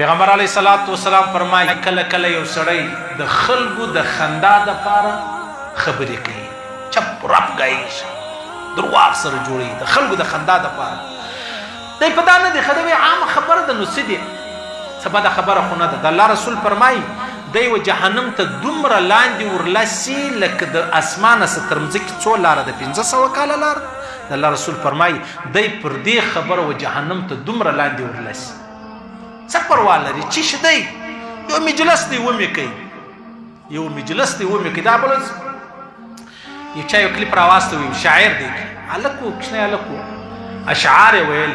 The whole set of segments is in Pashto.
پیغمبر علی صلوات و سلام فرمایي کله کله یو سړی د خلکو د خندا د پاره خبرې کوي چپ رپ گایش درواغ سره جوړي د خلکو د خندا د پاره دی په دا نه دی ښه دی وایي عامه خبره ده نو څه دي څه بده خبره خو نه ده د الله رسول فرمایي دی و جهنم ته دومره لاندې ورله سي لکه د اسمانه څه تر مځکې څو لاره ده پنځه سوه کاله لاره د الله رسول فرمایي دی پر دې خبره و جهنم ته دومره لاندې ورله سي څه پروا لري چې شي دی یو مجلس دی ومې کوي یو مجلس دی و می کدا بلز یو چا یو کلیپ راواسته وی شاعر دی الکو کښنه الکو اشعار ویل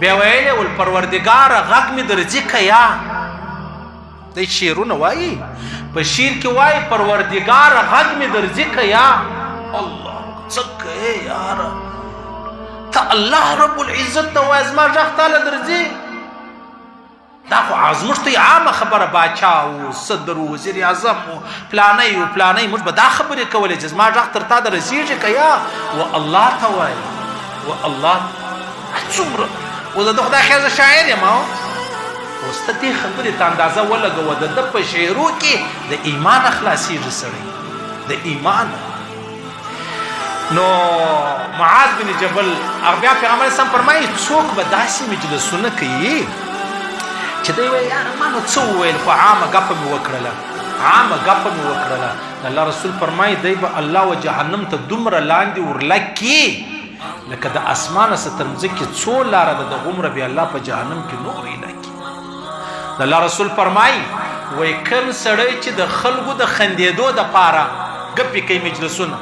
بیا ویل ول پروردگار غږ می درځي کیا د شیرونه وای په شیر کې وای پروردگار غږ می درځي کیا الله څکه یار ته الله رب العزت ته وای زما ځخ تعالی درځي دا خو زموږ ته عامه خبره باچا او صدر او وزیر اعظم او پلانې او پلانې موږ به دا خبرې کولې چې زما ډاکټر تا د رسیږي کیا و الله ته وای و الله څومره و زه د خدای خیر زه شاعر یم او اوس ته دې خبرې ته اندازه ولګوه د ده په شعرو کې د ایمان خلاصېږي سړی د ایمان نو معاذ بن جبل هغه بیا پیغمبر سم فرمایي څوک به داسې مجلسونه کوي چې دوی وایي یاره ما نو څه وویل خو عامه ګپه مې وکړله عامه ګپه مې وکړله الله رسول فرمایي دی به الله و جهنم ته دومره لاندې ورلکي لکه د اسمانه سترمځکې څو لاره د غمره به الله په جهنم کې نورې لکي د الله رسول فرمایي وای کم سړی چې د خلکو د خندېدو د پاره ګپې کوي مجلسونه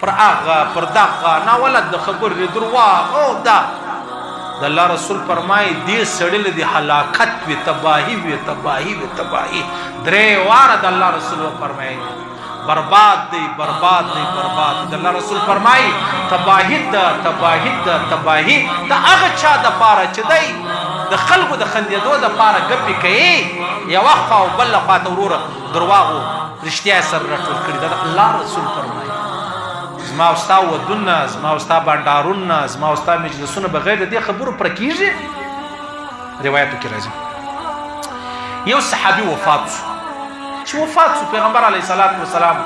پر هغه پر دغه ناولد د خبرې دروا او دا د الله رسول فرمایي دې سړی له دې هلاکت وي تباهي وي تباهي وي تباهي درې واره د الله رسول فرمایي برباد دی برباد دی برباد دی الله رسول فرمای تباهی ده تباهی ده تباهی ده هغه چا د پاره چې دی د خلکو د خندېدو د پاره ګپې کوي یوه خوا او بله خوا ته وروره درواغو رښتیا سره راټول کړي دا د الله رسول فرمایي زما او ستا ودونه زما او ستا بانډارونه زما او ستا مجلسونه بغیر د دې خبرو پر کېږي روایتو کې راځي یو صحابي وفات شو چې وفات شو پیغمبر علیه الصلاۃ والسلام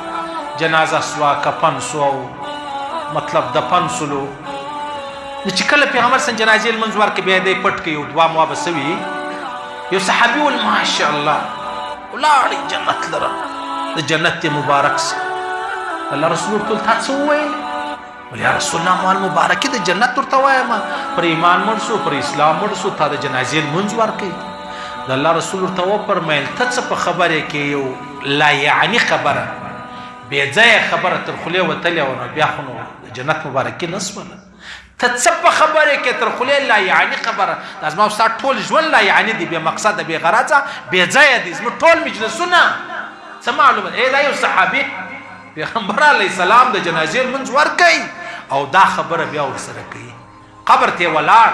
جنازه سوا کفن سو مطلب دفن سلو نو چې کله پیغمبر سن جنازې لمنځ ورکې بیا دې پټ کې یو دوا موا بسوي یو صحابي ول ماشاء الله ولاړې جنت لره د جنت مبارک سي الله رسول ټول تاسو ویل ویل یا رسول الله مال مبارکي د جنت ورته وایم پر ایمان مړ شو پر اسلام مړ شو تا د جنازې لمونځ ورکړي د الله رسول ورته وفرمیل ته څه په خبره کې یو لا یعنی خبره بې ځایه خبره تر خولې وتلې او نو بیا خو نو جنت مبارکي نه سوله ته څه په خبره کې تر خولې لا یعنی خبره د زما استاد ټول ژوند لا یعنی دی بې مقصد بې غرضه بې ځایه دی زموږ ټول مجلسونه څه معلومه ای دا یو صحابي پیغمبر علیه السلام د جنازې لمونځ ورکوي او دا خبره بیا ورسره کوي قبر ته ولاړ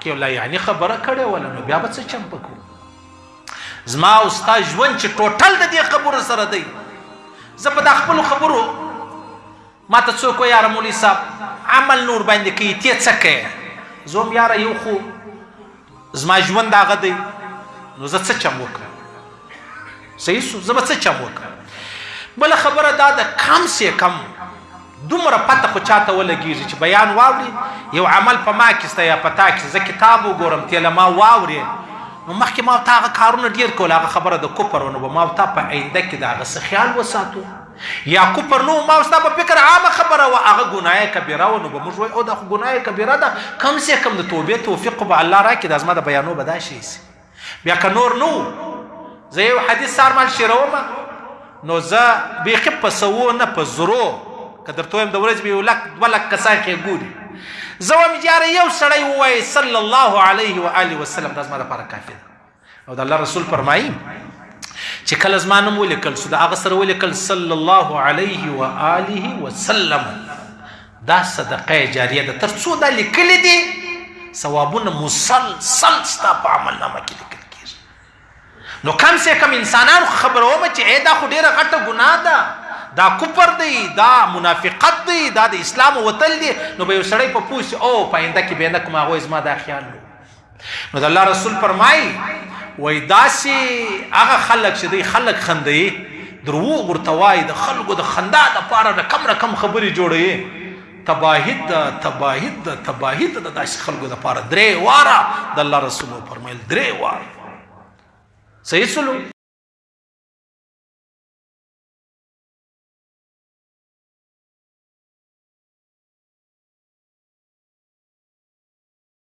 کې ولا یعنی خبره کړې ولا نو بیا به څه چم پکو زما او ستا ژوند چې ټوټل د دې خبرو سره دی زه په دا خپل خبرو ما ته څوک وایي یاره مولوي صاحب عمل نور باندې کوي ته څه کوې زه هم یاره یو خو زما ژوند هغه دی نو زه څه چم وکړم صحیح سو زه به څه چم وکړم بل خبره دا د کم سه کم دومره پته خو چاته ولګیږي چې بیان واوري یو عمل په ما کې ستا یا پتا کې زه کتاب وګورم تل ما واوري نو مخکې ما تاغه کارونه ډیر کول هغه خبره د کوپرونه به ما تا په آینده کې دا غس خیال وساتو يعقوب پر نوح ما او ستا په فکر عامه خبره وه هغه ګناه کبيره وه نو به موږ وای او دا خو ګناه کبيره ده کم سه کم د توبې توفيق خو به الله راکړي دا زما د بيانو به دا شي سي بیا که نور نو زه یو حدیث سار مال شیروم نو زه بیخي په سوو نه په زرو که درته وایم د ورځې به یو لک دوه لک کسان کې ګوري زه وایم یاره یو سړی ووایي صلی الله علیه و آله وسلم دا زما لپاره کافي ده او د الله رسول فرمایي چې کله زما نوم ولیکل سو د هغه سره ولیکل صلی الله علیه و آله وسلم دا صدقه جاریه ده تر څو دا لیکل دي ثوابونه مسلسل ستا په عمل نامه کې لیکل کیږي نو کم سه کم انسانان خبروم چې دا خو ډیره غټه ګناه ده دا کفر دی دا منافقت دی دا د اسلام وتل دی نو به یو سړی په پوس او پاینده کې به نه کوم هغه زما دا خیال دی نو د الله رسول فرمایي وای داسې هغه خلک چې دوی خلک خندي درو ورته وای د خلکو د خندا د پاره د کم رقم خبرې جوړي تباهی ده تباهی ده تباهی ده د داسې خلکو د پاره درې واره د الله رسول فرمایل درې واره صحیح سلو